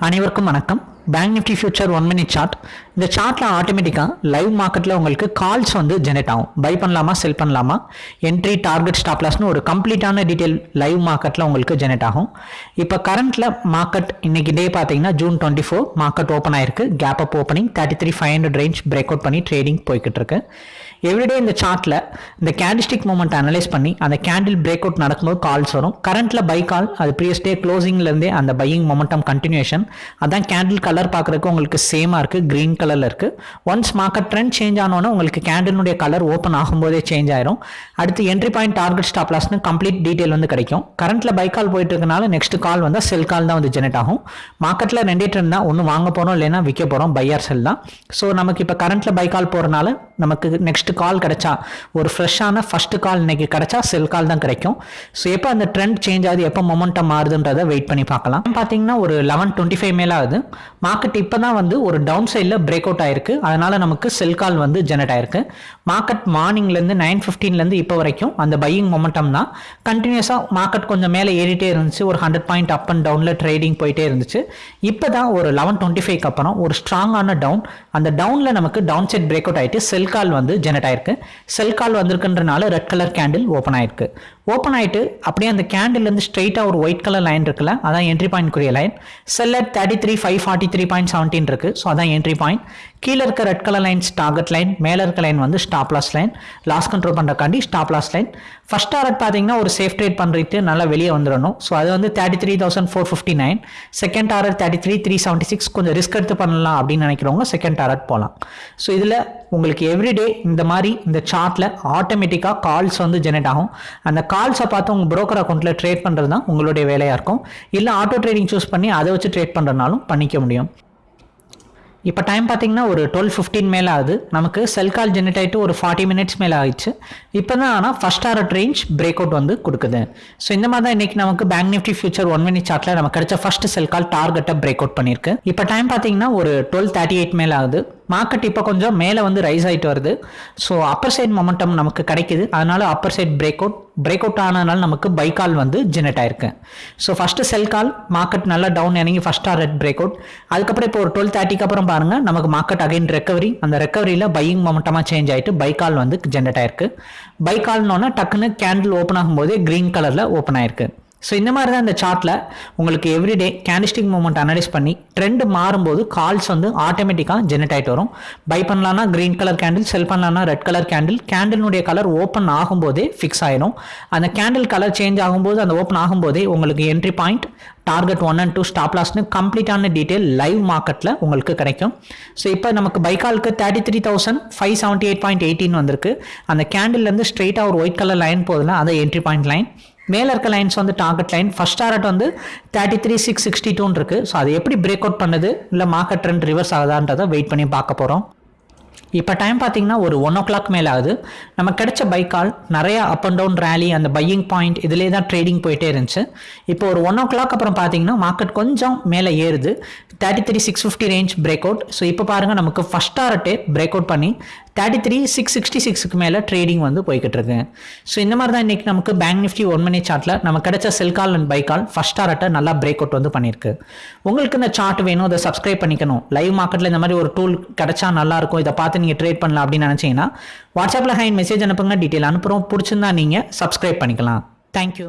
அனைவருக்கும் வணக்கம். Bank Nifty future one minute chart இந்த சார்ட்டில் ஆட்டோமேட்டிக்காக லைவ் மார்க்கெட்டில் உங்களுக்கு கால்ஸ் வந்து ஜெனரேட் ஆகும். பை பண்ணலாமா செல் பண்ணலாமா? என்ட்ரி டார்கெட் ஸ்டாப்லாஸ்னு ஒரு கம்ப்ளீட்டான டீட்டெயில் லைவ் மார்க்கெட்டில் உங்களுக்கு ஜெனரேட் ஆகும். இப்போ கரண்ட்டில் மார்க்கெட் இன்னைக்கு டே பார்த்தீங்கன்னா June twenty four market open ஆயிருக்கு. Gap up opening thirty three five hundred range break out பண்ணி ட்ரேடிங் போய்கிட்டு இருக்கு. எவ்ரிடே இந்த சார்ட்டில் இந்த கேண்டிஸ்டிக் மூமெண்ட் அனலைஸ் பண்ணி அந்த கேண்டில் பிரேக் அவுட் நடக்கும்போது கால்ஸ் வரும். கரண்ட்டில் பை கால் அது ப்ரீவியஸ் டே க்ளோசிங்லேருந்தே அந்த பையிங் மொமெண்டம் கண்டினியூஷன் அதான் கேண்டில் கலர் பார்க்குறதுக்கு உங்களுக்கு சேமாக இருக்குது க்ரீன் கலரில் இருக்குது ஒன்ஸ் மார்க்கெட் ட்ரெண்ட் சேஞ்ச் ஆனோன்னே உங்களுக்கு கேண்டிலுடைய கலர் ஓப்பன் ஆகும்போதே சேஞ்ச் ஆயிரும். அடுத்து என்ட்ரி பாயிண்ட் டார்கெட் ஸ்டாப் லாஸ்னு கம்ப்ளீட் டீட்டெயில் வந்து கிடைக்கும். கரண்ட்டில் பை கால் போயிட்டு இருக்கனால நெக்ஸ்ட் கால் வந்தால் செல் கால் தான் வந்து ஜெனரேட் ஆகும். மார்க்கெட்டில் ரெண்டே ட்ரெண்ட் தான். ஒன்று வாங்க போகிறோம் இல்லைன்னா விற்க போகிறோம் பையர் செல் தான். ஸோ நமக்கு இப்போ கரண்ட்டில் பை கால் போகிறனால நமக்கு நெக்ஸ்ட் கால் கிடைச்சா ஒரு ஃப்ரெஷ்ஷான ஃபர்ஸ்ட் கால் இன்னைக்கு கிடைச்சா செல் கால் தான் கிடைக்கும். ஸோ எப்போ அந்த ட்ரெண்ட் சேஞ்ச் ஆகுது எப்போ மொமெண்டம் மாறுதுன்றதை வெயிட் பண்ணி பார்க்கலாம். பார்த்தீங்கன்னா ஒரு லெவன் டுவெண்ட்டி ஃபைவ் மேலே ஆகுது மார்க்கெட் இப்போ தான் வந்து ஒரு டவுன் சைடில் பிரேக் அவுட் ஆயிருக்கு. அதனால் நமக்கு செல் கால் வந்து ஜெனரேட் ஆயிருக்கு. மார்க்கெட் மார்னிங்லேருந்து நைன் ஃபிஃப்டீன்லேருந்து இப்போ வரைக்கும் அந்த பையிங் மொமெண்டம் தான். கண்டினியூஸாக மார்க்கெட் கொஞ்சம் மேலே ஏறிட்டே இருந்துச்சு. ஒரு ஹண்ட்ரட் பாயிண்ட் அப் அண்ட் டவுனில் ட்ரேடிங் போயிட்டே இருந்துச்சு. இப்போ தான் ஒரு லெவன் டுவெண்ட்டி ஃபைவ்க்கு அப்புறம் ஒரு ஸ்ட்ராங்கான டவுன் அந்த டவுனில் நமக்கு டவுன் சைட் பிரேக் அவுட் ஆகிட்டு செல் கால் வந்து ஜெனரேட் ஆயிருக்கு. செல் கால் வந்திருக்குன்றனால ரெட் கலர் கேண்டில் ஓப்பன் ஆயிருக்கு. ஓப்பன் ஆகிட்டு அப்படியே அந்த கேண்டில்லேருந்து ஸ்ட்ரெயிட்டாக ஒரு ஒயிட் கலர் லைன் இருக்குல்ல அதான் entry point குரிய line sell at thirty three five forty three point seventeen இருக்குது ஸோ அதான் என்ட்ரி பாயிண்ட் கீழே இருக்க red colour lines target line மேலே இருக்க லைன் வந்து stop loss line loss control பண்ணுறக்காண்டி stop loss line first target பார்த்தீங்கன்னா ஒரு safe trade பண்ணுறது நல்லா வெளியே வந்துடணும். ஸோ அது வந்து thirty three thousand four fifty nine second target thirty three three seventy six கொஞ்சம் ரிஸ்க் எடுத்து பண்ணலாம் அப்படின்னு நினைக்கிறவங்க செகண்ட் டாரட் போகலாம் ஸோ இதில் உங்களுக்கு எவ்ரிடே இந்த மாதிரி இந்த சார்ட்டில் ஆட்டோமேட்டிக்காக கால்ஸ் வந்து ஜெனரேட் ஆகும். அந்த கால் கால்ஸை பார்த்து உங்கள் ப்ரோக்கர் அக்கௌண்ட்டில் ட்ரேட் பண்ணுறது தான் உங்களுடைய வேலையாக இருக்கும். இல்லை ஆட்டோ ட்ரேடிங் சூஸ் பண்ணி அதை வச்சு ட்ரேட் பண்ணுறதுனாலும் பண்ணிக்க முடியும். இப்போ டைம் பார்த்தீங்கன்னா ஒரு டுவெல் ஃபிஃப்டீன் மேலே ஆகுது. நமக்கு செல் கால் ஜெனரேட் ஆகிட்டு ஒரு ஃபார்ட்டி மினிட்ஸ் மேலே ஆயிடுச்சு. இப்போ தான் ஆனால் ஃபஸ்ட் ஆர்ட் ரேஞ்ச் பிரேக் அவுட் வந்து கொடுக்குது. ஸோ இந்த மாதிரி தான் இன்றைக்கி நமக்கு bank Nifty future one minute சார்ட்டில் நமக்கு கிடைச்ச ஃபஸ்ட் செல் கால் டார்கெட்டை பிரேக் அவுட் பண்ணியிருக்கு. இப்போ டைம் பார்த்தீங்கன்னா ஒரு டுவெல் தேர்ட்டி எயிட் மேலே ஆகுது. மார்க்கெட் இப்போ கொஞ்சம் மேலே வந்து ரைஸ் ஆகிட்டு வருது. ஸோ அப்பர் சைட் மொமெண்டம் நமக்கு கிடைக்குது. அதனால் upper side break out break out ஆனதுனால நமக்கு பை கால் வந்து ஜெனரேட் ஆயிருக்கு. So first sell call market நல்லா டவுன் இறங்கி ஃபஸ்ட் ஆர் ரெட் பிரேக் அவுட் அதுக்கப்புறம் இப்போ ஒரு டுவெல் தேர்ட்டிக்கு அப்புறம் பாருங்கள் நமக்கு மார்க்கெட் அகைன் ரெக்கவரி அந்த ரெக்கவரியில் பையிங் மொமெண்டமாக சேஞ்ச் ஆகிட்டு பை கால் வந்து ஜென்ரேட் ஆயிருக்கு. பை கால்னோன்னா டக்குன்னு கேண்டில் ஓப்பன் ஆகும்போதே க்ரீன் கலரில் ஓப்பன் ஆயிருக்கு. ஸோ இந்த மாதிரி தான் இந்த சார்ட்டில் உங்களுக்கு எவ்ரிடே கேண்டிஸ்டிக் மூமெண்ட் அனலைஸ் பண்ணி ட்ரெண்ட் மாறும்போது கால்ஸ் வந்து ஆட்டோமேட்டிக்காக ஜெனரேட் ஆகிட்டு வரும். பை பண்ணலான்னா க்ரீன் கலர் கேண்டில் செல் பண்ணலான்னா ரெட் கலர் கேண்டில் கேண்டிலுடைய கலர் ஓப்பன் ஆகும்போதே ஃபிக்ஸ் ஆயிடும் அந்த கேண்டில் கலர் சேஞ்ச் ஆகும்போது அந்த ஓப்பன் ஆகும்போதே உங்களுக்கு entry point target one and two stop லாஸ்னு கம்ப்ளீட்டான டீட்டெயில் லைவ் மார்க்கெட்டில் உங்களுக்கு கிடைக்கும். ஸோ இப்போ நமக்கு பைக்காலுக்கு thirty three thousand five seventy eight point eighteen வந்திருக்கு. அந்த கேண்டில்லேருந்து ஸ்ட்ரெயிட்டாக ஒரு ஒயிட் கலர் லைன் போகுதுல அதை என்ட்ரி பாயிண்ட் லைன் மேலே இருக்க லைன்ஸ் வந்து டார்கெட் லைன் ஃபர்ஸ்ட் டாரட் வந்து தேர்ட்டி த்ரீ சிக்ஸ் சிக்ஸ்டி டூன்னு இருக்குது ஸோ அது எப்படி பிரேக் அவுட் பண்ணுது? இல்லை மார்க்கெட் ட்ரெண்ட் ரிவர்ஸ் ஆகுதான்றதை வெயிட் பண்ணி பார்க்க போகிறோம் இப்போ டைம் பார்த்தீங்கன்னா ஒரு ஒன் ஓ கிளாக் மேலே ஆகுது. நம்ம கிடைச்ச பை கால் நிறையா அப் அண்ட் டவுன் ரேலி அந்த பையிங் பாயிண்ட் இதிலே தான் ட்ரேடிங் போயிட்டே இருந்துச்சு. இப்போ ஒரு ஒன் ஓ கிளாக் அப்புறம் பார்த்தீங்கன்னா மார்க்கெட் கொஞ்சம் மேலே ஏறுது. Thirty three six fifty range break out so இப்போ பாருங்கள் நமக்கு ஃபஸ்ட் டாரட்டே பிரேக் அவுட் பண்ணி தேர்ட்டி த்ரீ சிக்ஸ் சிக்ஸ்டி சிக்ஸுக்கு மேலே ட்ரேடிங் வந்து போய்கிட்டு இருக்கு ஸோ இந்த மாதிரி தான் இன்றைக்கி நமக்கு பேங்க் நிஃப்டி ஒன் மணி சார்ட்டில் நம்ம கிடைச்ச sell call and buy call first டாரட்டை நல்லா பிரேக் அவுட் வந்து பண்ணியிருக்கு. உங்களுக்கு இந்த சார்ட் வேணும் அதை சப்ஸ்கிரைப் பண்ணிக்கணும். லைவ் மார்க்கெட்டில் இந்த மாதிரி ஒரு டூல் கிடைச்சா நல்லாயிருக்கும் இதை பார்த்து நீங்கள் ட்ரேட் பண்ணலாம் அப்படின்னு நினச்சிங்கன்னா வாட்ஸ்அப்பில் ஹைன் மெசேஜ் அனுப்புங்க டீட்டெயில் அனுப்புகிறோம் பிடிச்சிருந்தா நீங்கள் சப்ஸ்கிரைப் பண்ணிக்கலாம். தேங்க்யூ